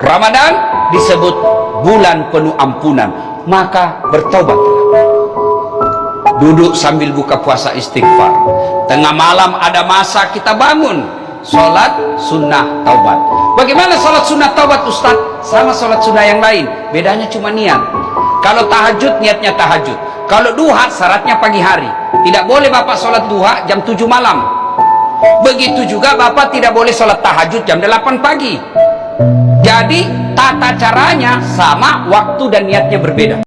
Ramadan disebut bulan penuh ampunan. Maka bertobatlah duduk sambil buka puasa istighfar. Tengah malam ada masa kita bangun. Sholat sunnah taubat. Bagaimana sholat sunnah taubat Ustaz? Sama sholat sunnah yang lain. Bedanya cuma niat. Kalau tahajud niatnya tahajud. Kalau duha syaratnya pagi hari. Tidak boleh bapak sholat duha jam 7 malam. Begitu juga bapak tidak boleh sholat tahajud jam 8 pagi jadi tata caranya sama waktu dan niatnya berbeda